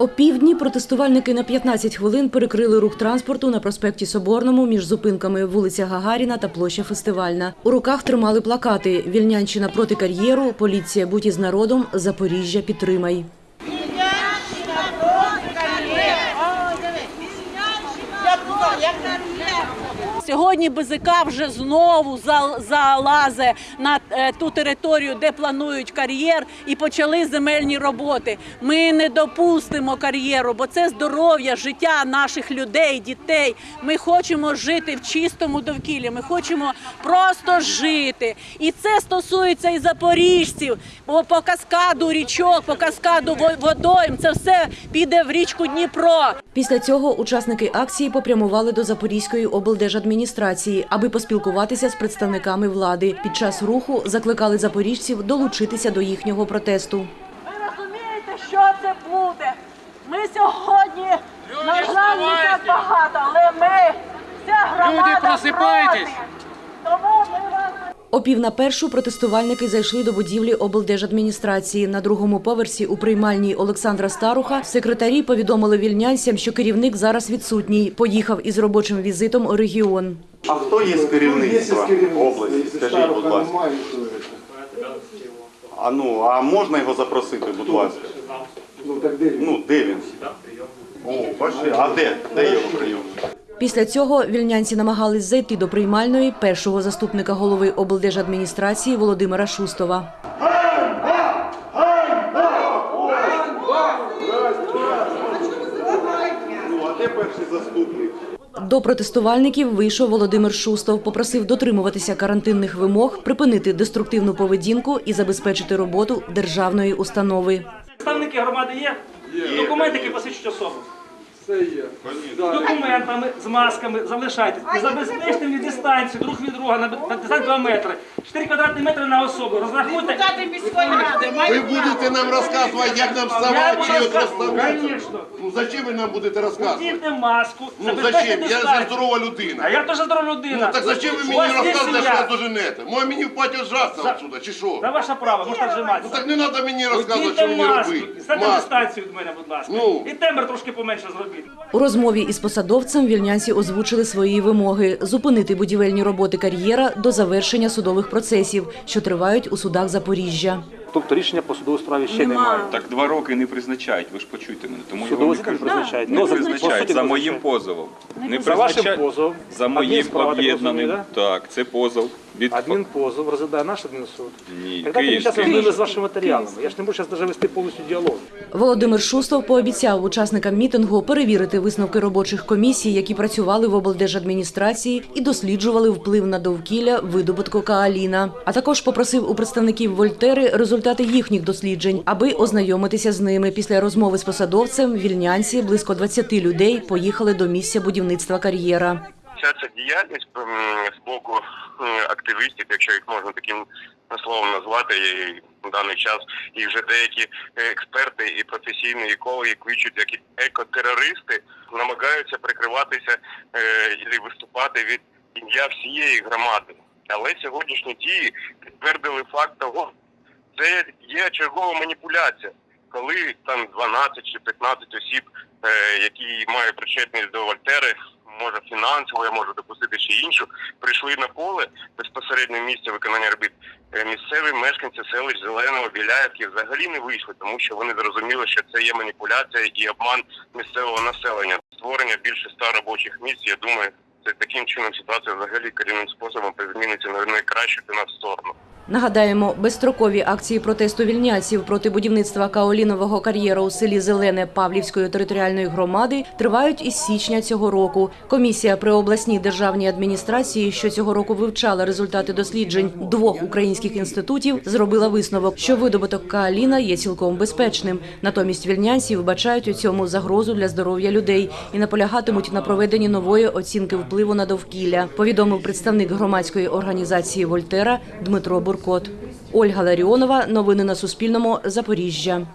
Опівдні протестувальники на 15 хвилин перекрили рух транспорту на проспекті Соборному між зупинками вулиця Гагаріна та площа Фестивальна. У руках тримали плакати «Вільнянщина проти кар'єру», «Поліція будь із народом», «Запоріжжя підтримай». Сьогодні БЗК вже знову зал- залазе на е, ту територію, де планують кар'єр, і почали земельні роботи. Ми не допустимо кар'єру, бо це здоров'я, життя наших людей, дітей. Ми хочемо жити в чистому довкіллі. Ми хочемо просто жити. І це стосується і запоріжців. Бо по каскаду річок, по каскаду водойм, це все піде в річку Дніпро. Після цього учасники акції попрямували до Запорізької облдержадміністрації, аби поспілкуватися з представниками влади. Під час руху закликали запоріжців долучитися до їхнього протесту. Ви розумієте, що це буде? Ми сьогодні, на жаль, не так багато, але ми, вся громада Люди, просипайтесь! проти. Тому ми вас О пів на першу протестувальники зайшли до будівлі облдержадміністрації. На другому поверсі у приймальній Олександра Старуха секретарі повідомили вільнянцям, що керівник зараз відсутній. Поїхав із робочим візитом у регіон. А хто є з керівництва області? Скажіть, будь ласка. А ну, а можна його запросити, будь ласка? Ну так де він? Ну, де він? О. А де? Де його прийом? Після цього вільнянці намагались зайти до приймальної першого заступника голови облдержадміністрації Володимира Шустова. Ну? До протестувальників вийшов Володимир Шустов, попросив дотримуватися карантинних вимог, припинити деструктивну поведінку і забезпечити роботу державної установи. Представники громади є? Документи, які посвідчують особу. Це є. З документами, з масками залишайтесь. І забезпечте мені дистанцію друг від друга на дистанцію 2 метри. 4 квадратні метри на особу. Розрахуйте. Депутати міської ради Ви будете нам розказувати, як нам вставати чи розказувати. розставати? Ну зачем ви нам будете розказувати? Одіньте маску, Ну забезпечте зачем? Я же дистанцію. здорова А я теж здорова людина. Ну так зачем ви У мені вас є розказуєте, що сім'я. я доженете? Може мені в паті жаться За- отсюда, чи що? Це ваше право, можете Ну вжиматися. так не треба мені розказувати, що мені маску, робити. Станьте Маску. дистанцію від мене, будь ласка. Ну. І тембр трошки поменше зробіть. У розмові із посадовцем вільнянці озвучили свої вимоги зупинити будівельні роботи кар'єра до завершення судових процесів, що тривають у судах Запоріжжя. Тобто рішення по судовій справі ще немає. Так два роки не призначають, ви ж почуйте мене. Тому я Судовий вам і суд призначають. Не Ну, призначають за моїм позовом. Не За вашим призначають- позовом. За моїм об'єднаним. Так, це позов. Від Адмінпозов розглядає наш адмінсуд. Ні, зараз ознайомлю з вашими матеріалами. Я ж не можу зараз навіть вести повністю діалог. Володимир Шустов пообіцяв учасникам мітингу перевірити висновки робочих комісій, які працювали в облдержадміністрації і досліджували вплив на довкілля видобутку кааліна. А також попросив у представників Вольтери результати їхніх досліджень, аби ознайомитися з ними. Після розмови з посадовцем вільнянці близько 20 людей поїхали до місця будівництва кар'єра. Вся ця діяльність з боку активістів, якщо їх можна таким словом назвати, і в даний час і вже деякі експерти і професійні екологи кличуть як екотерористи, намагаються прикриватися е, і виступати від ім'я всієї громади. Але сьогоднішні дії підтвердили факт того, це є чергова маніпуляція, коли там 12 чи 15 осіб, е, які мають причетність до Вольтери, може фінансово, я можу допустити ще іншу, прийшли на поле безпосередньо місце виконання робіт. Е, Місцеві мешканці селищ Зеленого, Біляївки взагалі не вийшли, тому що вони зрозуміли, що це є маніпуляція і обман місцевого населення. Створення більше ста робочих місць. Я думаю, це таким чином ситуація взагалі корінним способом зміниться на найкращу для нас сторону. Нагадаємо, безстрокові акції протесту вільняців проти будівництва каолінового кар'єру у селі Зелене Павлівської територіальної громади тривають із січня цього року. Комісія при обласній державній адміністрації, що цього року вивчала результати досліджень двох українських інститутів, зробила висновок, що видобуток каоліна є цілком безпечним. Натомість вільнянці вбачають у цьому загрозу для здоров'я людей і наполягатимуть на проведенні нової оцінки впливу на довкілля. Повідомив представник громадської організації Вольтера Дмитро Буркот. Ольга Ларіонова. Новини на Суспільному. Запоріжжя.